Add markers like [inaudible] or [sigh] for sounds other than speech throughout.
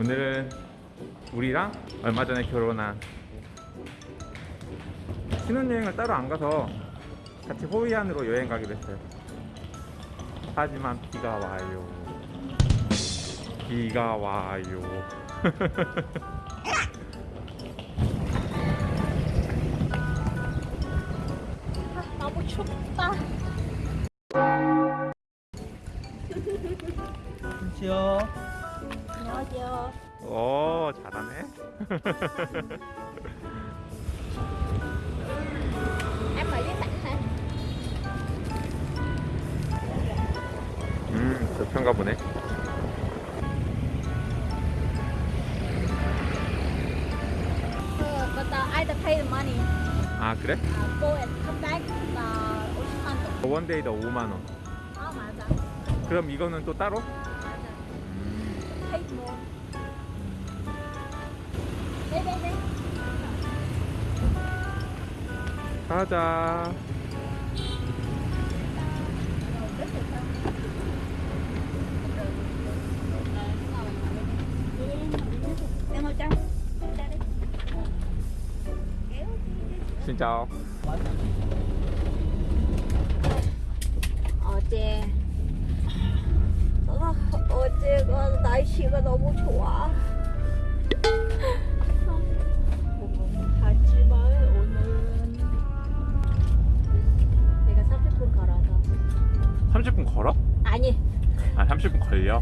오늘은 우리랑 얼마 전에 결혼한 신혼여행을 따로 안 가서 같이 호이안으로 여행 가기로 했어요. 하지만 비가 와요. 비가 와요. [laughs] 너무 춥다. 안녕하세요. 안녕하세요. 오 잘하네. Em hả? 음 보네. Uh, but uh, I pay the money. 아 그래? Uh, go and come back uh, 50만 원. 원데이다 5만 원. 아 맞아. 그럼 이거는 또 따로? Ngồi trong. Ra đi. Kéo đi. Xin chào. 어제 아, 어제가 날씨가 너무 좋아. 하지만 오늘은 내가 30분 걸어서 30분 걸어? 아니 아 30분 걸려?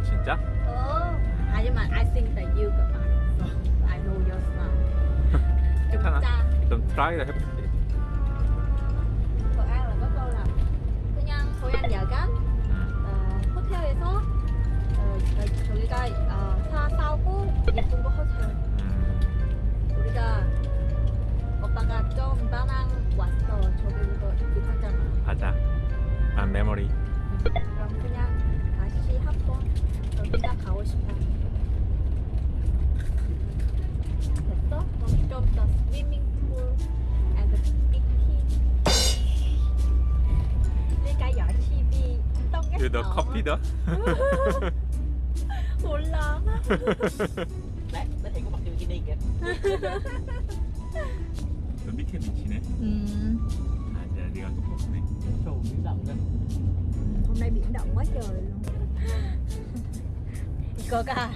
아 진짜? 어. 하지만 I think that you got mine. I know your style. 좀 [laughs] 괜찮아. 짜. 좀 트라이를 해볼게. Là 그냥 An 야간 음. 어, 호텔에서 어, 저- 저기가 어, 사 사고 예쁜 거 호텔. 음. 우리가 오빠가 좀 다낭 왔어. 저기로 입었잖아. 가자. 아 메모리. 커피다? 몰라. Nó thấy có mặc bikini kìa. 너 밑에 미치네. 음, 아 이제 네가 또. Trù kìa. hôm nay biển động quá trời luôn. 이거가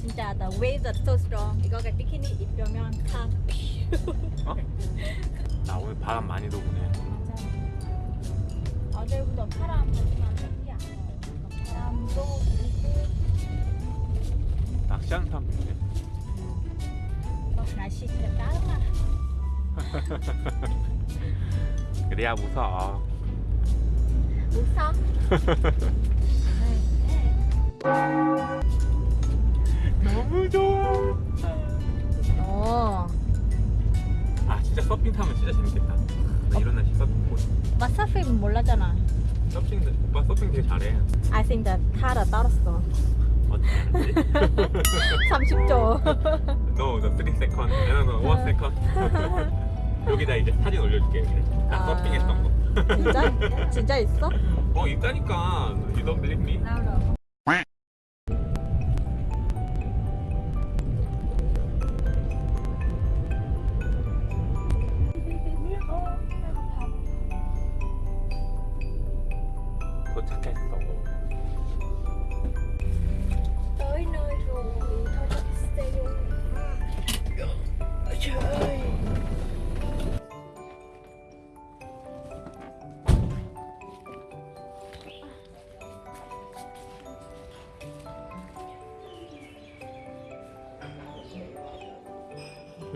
진짜 the waves are so strong. 이거가 비키니 입으면 다. 어? 나 오늘 바람 많이 도구네. 어제보다 바람 안 나요. 있네. 막 날씨 진짜 따뜻하. 그래야 무서워. 웃어? [laughs] 너무 좋아. 어. 아 진짜 서핑 타면 진짜 재밌겠다. 나 이런 날씨 서핑 보고 서핑 몰랐잖아. 서핑 오빠 서핑 되게 잘해. I think that 타다 떨었어. 어떻게 알았지? 30초. no, the 3 second. No, no, 1 second. 여기다 이제 사진 올려줄게. 여기를. 나 아. 서핑했던 거. 진짜? 진짜 있어? 어 있다니까. You don't believe me?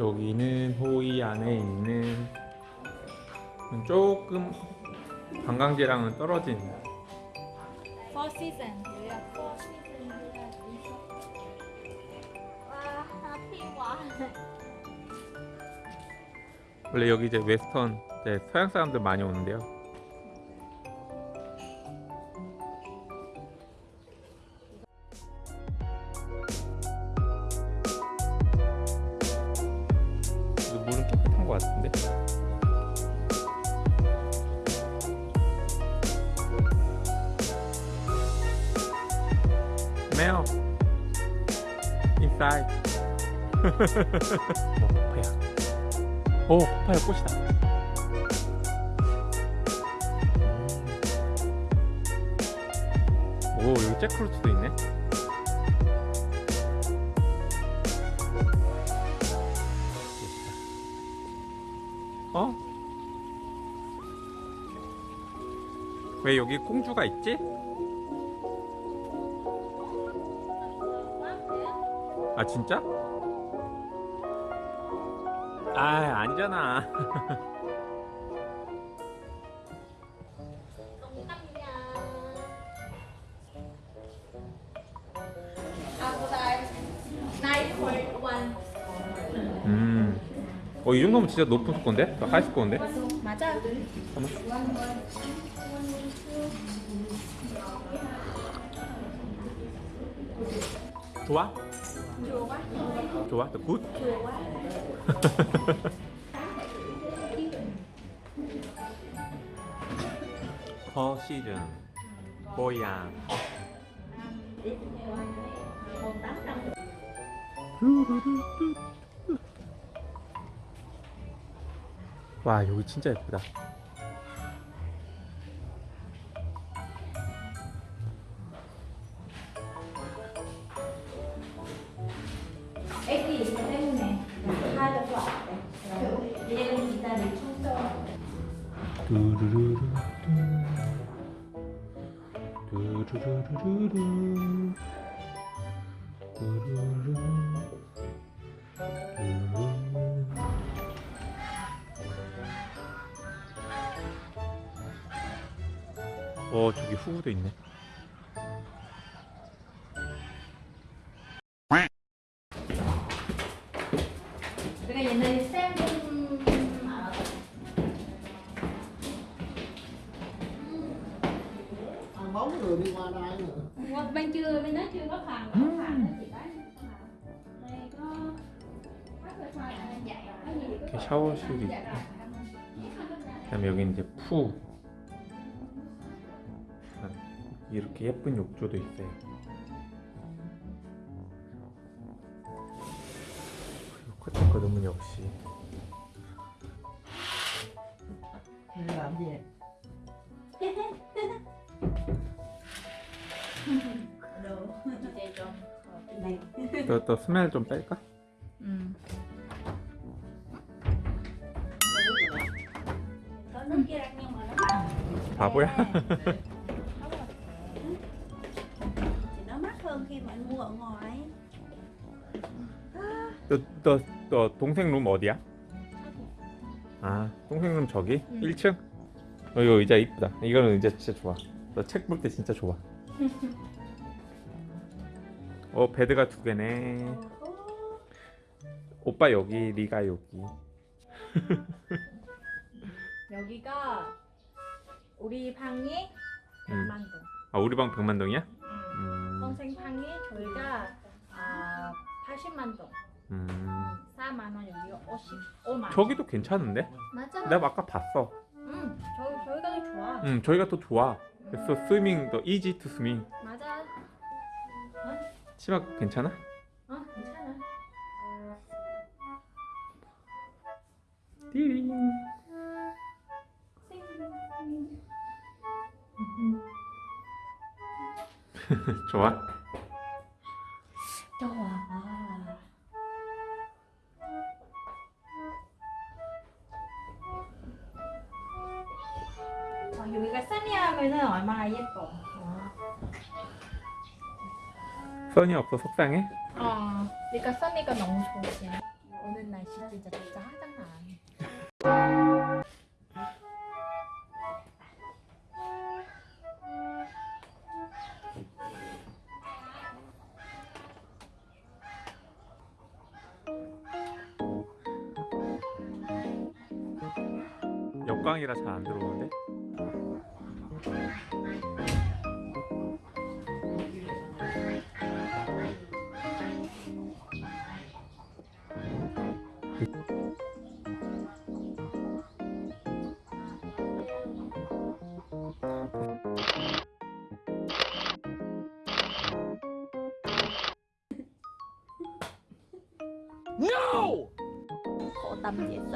여기는 호이 안에 있는 조금 관광지랑은 떨어진 Four. 원래 여기 이제 웨스턴 이제 서양 사람들 많이 오는데요. 어, 파야 오, 파파야 꽃이다. 오, 여기 잭프루트도 있네. 어? 왜 여기 공주가 있지? 아 진짜? 아 아니잖아. 음. 어, 이 정도면 진짜 높은 스코어인데? 더 하이 스코어인데? 맞아. 좋아? 좋아? 더 굿? 퍼 시즌 고양 와 여기 진짜 예쁘다 두루루루루 두루루 두루 어 저기 후구도 있네 푸 이렇게 예쁜 욕조도 있어요. 그리고 끝에 거 너무 역시. [laughs] 이제 좀 네. 또, 또 스멜 좀 뺄까? 바보야? thì nó mắc hơn khi mà anh mua ở ngoài. 너, 너, 너 동생 룸 어디야? 아 동생 룸 저기? 응. 1층? 어, 이거 의자 이쁘다. 이거는 의자 진짜 좋아. 너 책 볼 때 진짜 좋아. [laughs] 어 베드가 두 개네. 오빠 여기 리가 여기. [laughs] 여기가 우리 방이 음. 100만 동. 아 우리 방 100만 동이야? 음. 음, 동생 방이 저희가 아, 80만 동. 음. 4만 원 여기가 55만 원. 저기도 괜찮은데? 맞아. 내가 아까 봤어. 응 저희 저희가 더 좋아. 음 저희가 더 좋아. 그래서 스밍 더 이지 투 스밍 맞아. 치마 괜찮아? 어 괜찮아. 띠링 [laughs] 좋아? 좋아 아, 여기가 써니하면은 얼마나 예뻐 어. 써니 없어 속상해? 어, 그러니까 써니가 너무 좋지. 오늘 날씨 진짜 짜증나. 역광이라 잘 안 들어오는데?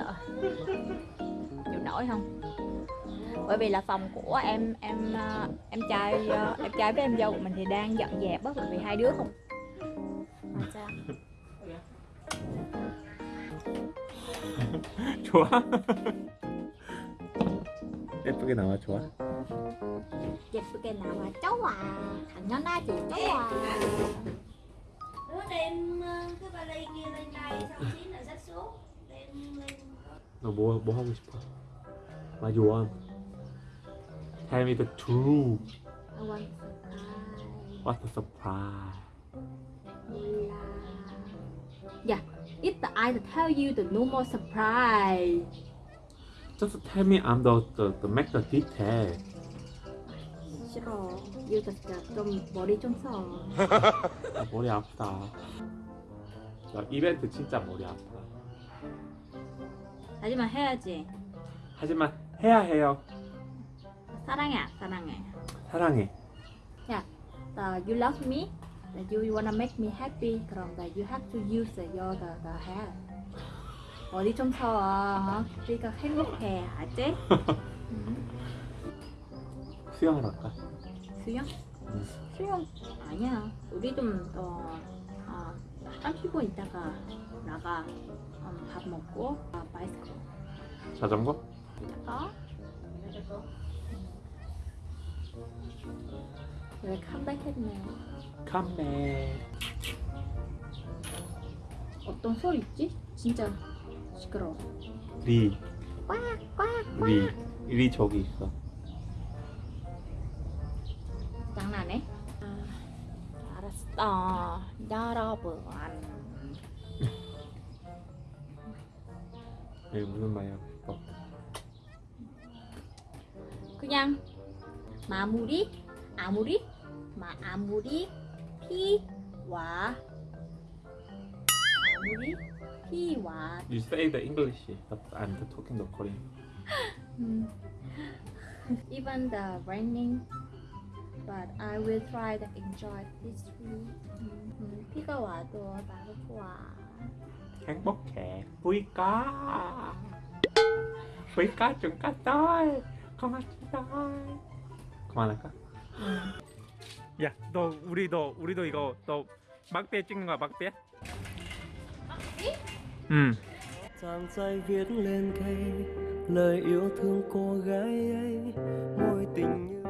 sợ chịu nổi không bởi vì là phòng của em em ờ, em trai ờ, em trai với em dâu của mình thì đang dọn dẹp á bởi vì hai đứa không mà sao 좋아? 예쁘게 나와 좋아? 예쁘게 나와 좋아 당연하지 좋아 Đứa đem ờ, cái vali kia lên đây xong xíu nữa xách xuống đem lên 너뭐 뭐 하고 싶어? What you want? Tell me the truth. I want What's the surprise? surprise Yeah, the I tell you the no more surprise Just tell me I'm the the, the make the detail. 싫어 you 진짜 좀 머리 좀 써 아, 머리 아프다. 야, 이벤트 진짜 머리 아프다. 하지만 해야지 하지만 해야 해요. 사랑해 안 사랑해 사랑해. uh, you love me that you wanna make me happy 그럼 that you have to use the, your the, the hair 머리 좀 써. 어? 우리가 행복해 알지? 수영을 할까? 수영? 응. 수영 아니야 우리 좀더 어, 30분 있다가 나가 음, 밥 먹고 아, 바이스클 자전거? 어? 왜 컴백했네요 컴백. 어떤 소리 있지? 진짜 시끄러워 리. 꽉꽉 리. 리 저기 있어. 장난해? 아, 알았어 여러분 여기 [laughs] 무슨 말이야? 마무리 아무리 마 아무리 피와 아무리 피와 You say the English, but I'm the talking the Korean. 음. even the raining but I will try to enjoy this 음, 음, 비가 와도 나도 좋아 행복해. 부이까. 부이까 좀 갔다. 고맙다. 그만할까? 야, 너 우리 너 우리도 이거 너 막대 찍는 거야 막대? 막대? 응. Giang viết lên cây lời yêu thương cô gái ấy mối tình như